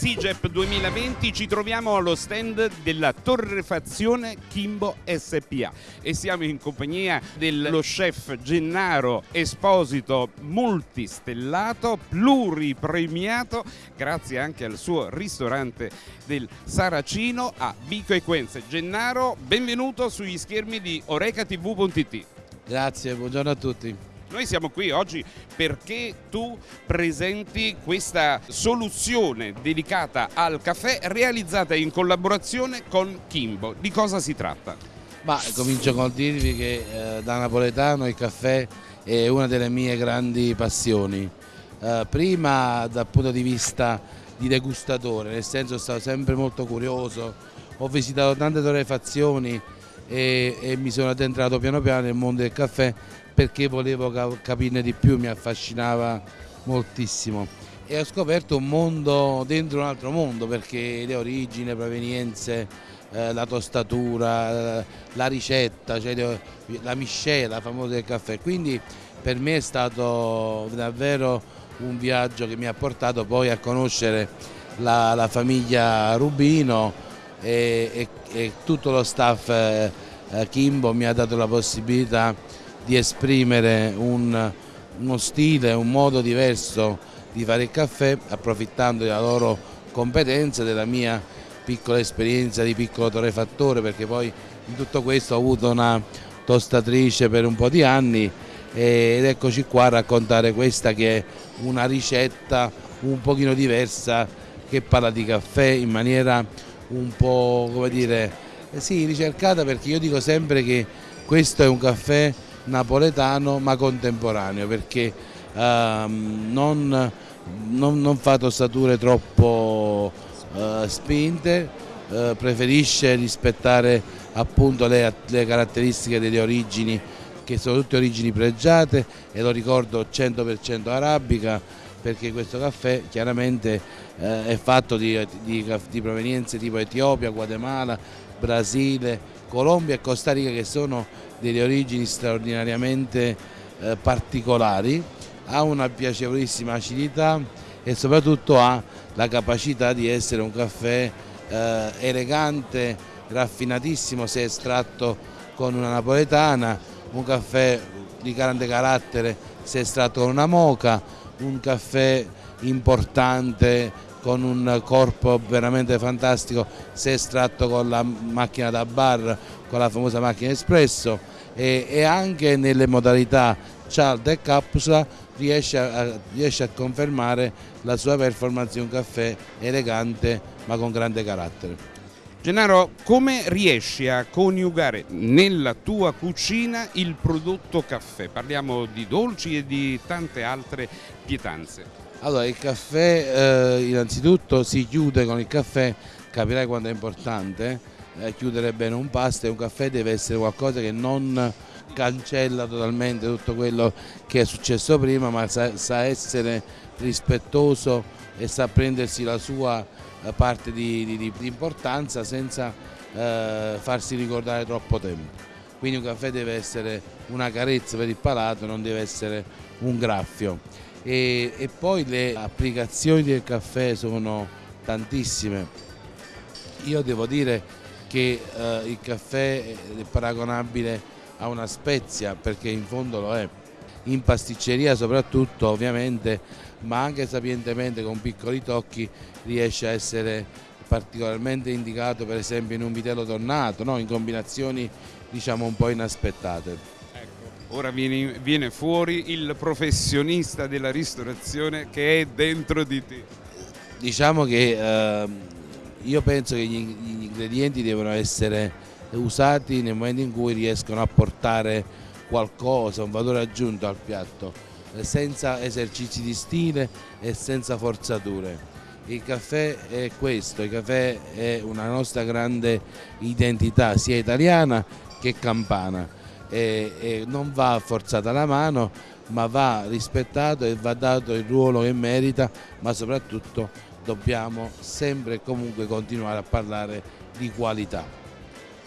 Digep 2020 ci troviamo allo stand della torrefazione Kimbo SPA e siamo in compagnia dello chef Gennaro Esposito multistellato, pluripremiato, grazie anche al suo ristorante del Saracino a Vico Equenze. Gennaro, benvenuto sugli schermi di orecatv.it. Grazie, buongiorno a tutti. Noi siamo qui oggi perché tu presenti questa soluzione dedicata al caffè realizzata in collaborazione con Kimbo. Di cosa si tratta? Ma comincio col dirvi che eh, da napoletano il caffè è una delle mie grandi passioni. Eh, prima dal punto di vista di degustatore, nel senso sono stato sempre molto curioso, ho visitato tante torrefazioni e, e mi sono addentrato piano piano nel mondo del caffè perché volevo capirne di più, mi affascinava moltissimo. E ho scoperto un mondo dentro un altro mondo perché le origini, le provenienze, eh, la tostatura, la ricetta, cioè la miscela famosa del caffè, quindi per me è stato davvero un viaggio che mi ha portato poi a conoscere la, la famiglia Rubino e, e, e, tutto lo staff eh, Kimbo mi ha dato la possibilità di esprimere un, uno stile, un modo diverso di fare il caffè approfittando della loro competenza, della mia piccola esperienza di piccolo torrefattore perché poi in tutto questo ho avuto una tostatrice per un po' di anni ed eccoci qua a raccontare questa che è una ricetta un pochino diversa che parla di caffè in maniera un po' come dire sì ricercata perché io dico sempre che questo è un caffè napoletano ma contemporaneo perché ehm, non, non, non, fa tostature troppo eh, spinte, eh, preferisce rispettare appunto le, le caratteristiche delle origini che sono tutte origini pregiate e lo ricordo 100% arabica perché questo caffè chiaramente eh, è fatto di, di, di, provenienze tipo Etiopia, Guatemala, Brasile, Colombia e Costa Rica che sono delle origini straordinariamente eh, particolari, ha una piacevolissima acidità e soprattutto ha la capacità di essere un caffè eh, elegante, raffinatissimo se estratto con una napoletana, un caffè di grande carattere se estratto con una moca, un caffè importante con un corpo veramente fantastico se estratto con la macchina da bar, con la famosa macchina espresso e, e anche nelle modalità cialda e capsula riesce a, riesce a confermare la sua performance di un caffè elegante ma con grande carattere. Gennaro, come riesci a coniugare nella tua cucina il prodotto caffè? Parliamo di dolci e di tante altre pietanze. Allora, il caffè eh, innanzitutto si chiude con il caffè, capirai quanto è importante, eh, chiudere bene un pasto e un caffè deve essere qualcosa che non cancella totalmente tutto quello che è successo prima, ma sa, sa essere rispettoso e sa prendersi la sua eh, parte di, di, di importanza senza eh, farsi ricordare troppo tempo. Quindi un caffè deve essere una carezza per il palato, non deve essere un graffio e, e poi le applicazioni del caffè sono tantissime. Io devo dire che eh, il caffè è paragonabile a una spezia perché in fondo lo è, in pasticceria soprattutto ovviamente, ma anche sapientemente con piccoli tocchi riesce a essere particolarmente indicato per esempio in un vitello tornato, no? in combinazioni diciamo un po' inaspettate. Ora viene, viene, fuori il professionista della ristorazione che è dentro di te. Diciamo che eh, io penso che gli, gli ingredienti devono essere usati nel momento in cui riescono a portare qualcosa, un valore aggiunto al piatto, senza esercizi di stile e senza forzature. Il caffè è questo, il caffè è una nostra grande identità sia italiana che campana e, e non va forzata la mano ma va rispettato e va dato il ruolo che merita ma soprattutto dobbiamo sempre e comunque continuare a parlare di qualità.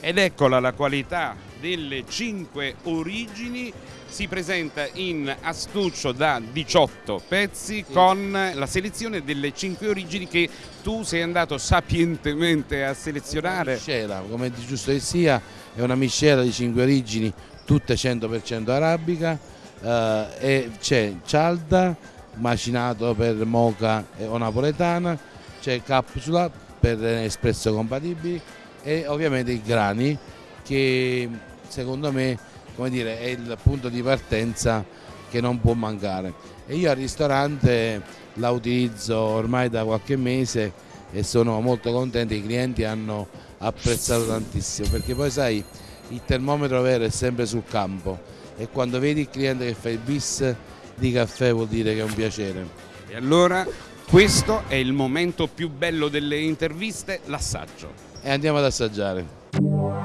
Ed eccola la qualità delle cinque origini si presenta in astuccio da 18 pezzi con la selezione delle 5 origini che tu sei andato sapientemente a selezionare. Miscela, come giusto che sia, è una miscela di 5 origini, tutte 100% arabica eh, e c'è cialda, macinato per moca o napoletana, c'è capsula per espresso compatibili e ovviamente i grani che secondo me dire, è il punto di partenza che non può mancare e io al ristorante la utilizzo ormai da qualche mese e sono molto contento, i clienti hanno apprezzato tantissimo perché poi sai il termometro vero è sempre sul campo e quando vedi il cliente che fa il bis di caffè vuol dire che è un piacere. E allora questo è il momento più bello delle interviste, l'assaggio e andiamo ad assaggiare.